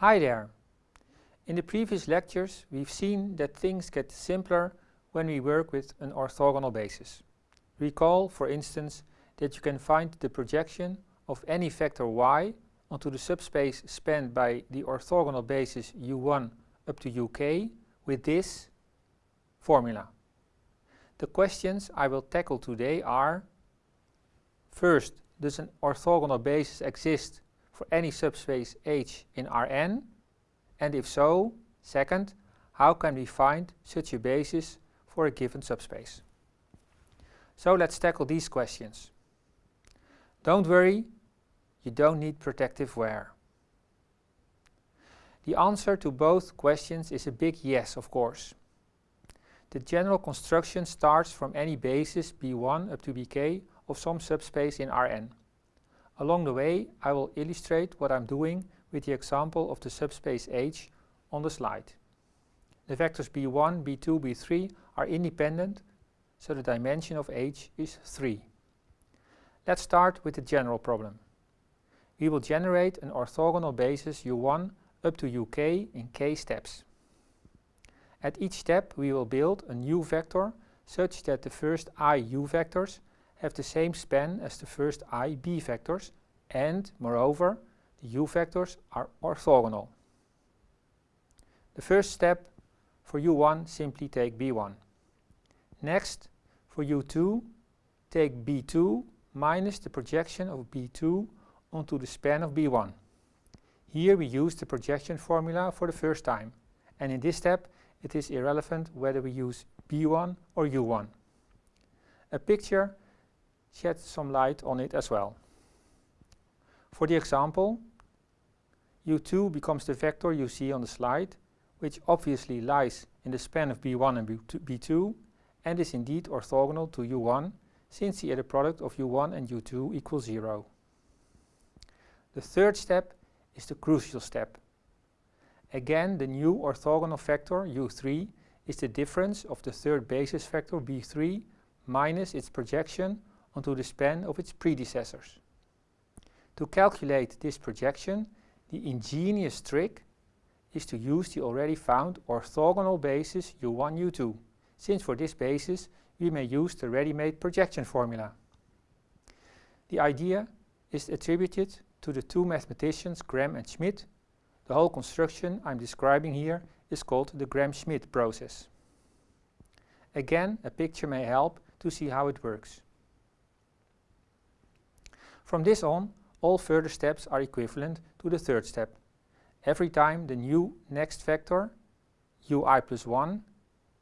Hi there! In the previous lectures we've seen that things get simpler when we work with an orthogonal basis. Recall, for instance, that you can find the projection of any vector y onto the subspace spanned by the orthogonal basis u1 up to uk with this formula. The questions I will tackle today are First, does an orthogonal basis exist for any subspace H in Rn? And if so, second, how can we find such a basis for a given subspace? So let's tackle these questions. Don't worry, you don't need protective wear. The answer to both questions is a big yes, of course. The general construction starts from any basis b1 up to bk of some subspace in Rn. Along the way I will illustrate what I'm doing with the example of the subspace H on the slide. The vectors b1, b2, b3 are independent, so the dimension of H is 3. Let's start with the general problem. We will generate an orthogonal basis u1 up to uk in k steps. At each step we will build a new vector such that the first i u vectors have the same span as the first i b vectors and, moreover, the u vectors are orthogonal. The first step for u1 simply take b1. Next, for u2, take b2 minus the projection of b2 onto the span of b1. Here we use the projection formula for the first time and in this step it is irrelevant whether we use b1 or u1. A picture sheds some light on it as well. For the example, u2 becomes the vector you see on the slide, which obviously lies in the span of b1 and b2 and is indeed orthogonal to u1 since the inner product of u1 and u2 equals 0. The third step is the crucial step. Again, the new orthogonal vector u3 is the difference of the third basis vector b3 minus its projection onto the span of its predecessors. To calculate this projection, the ingenious trick is to use the already found orthogonal basis u1, u2, since for this basis we may use the ready-made projection formula. The idea is attributed to the two mathematicians Gram and Schmidt. The whole construction I'm describing here is called the Gram-Schmidt process. Again, a picture may help to see how it works. From this on, all further steps are equivalent to the third step. Every time the new next vector, ui plus 1,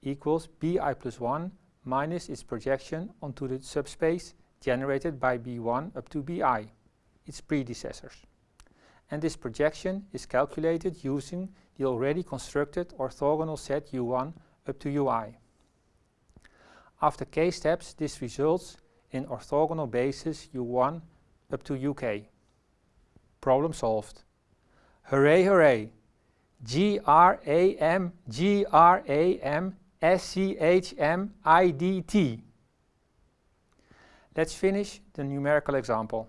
equals bi plus 1 minus its projection onto the subspace generated by b1 up to bi, its predecessors. And this projection is calculated using the already constructed orthogonal set u1 up to ui. After k steps, this results in orthogonal basis u1 up to UK. Problem solved. Hooray, hooray! G-R-A-M, G-R-A-M, S-C-H-M-I-D-T. Let's finish the numerical example.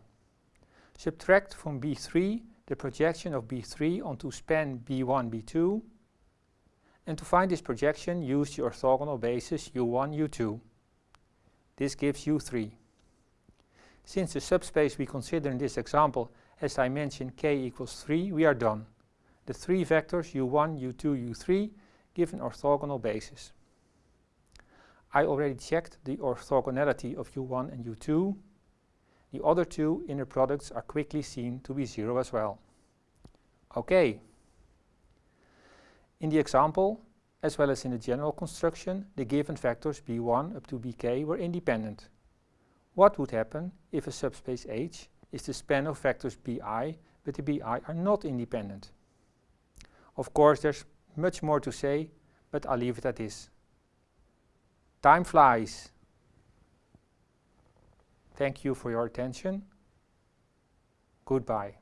Subtract from B3 the projection of B3 onto span B1, B2. And to find this projection, use the orthogonal basis U1, U2. This gives U3. Since the subspace we consider in this example as I mentioned, k equals 3, we are done. The three vectors u1, u2, u3 give an orthogonal basis. I already checked the orthogonality of u1 and u2. The other two inner products are quickly seen to be 0 as well. Okay. In the example, as well as in the general construction, the given vectors b1 up to bk were independent. What would happen if a subspace H is the span of vectors bi, but the bi are not independent? Of course, there's much more to say, but I'll leave it at this. Time flies. Thank you for your attention. Goodbye.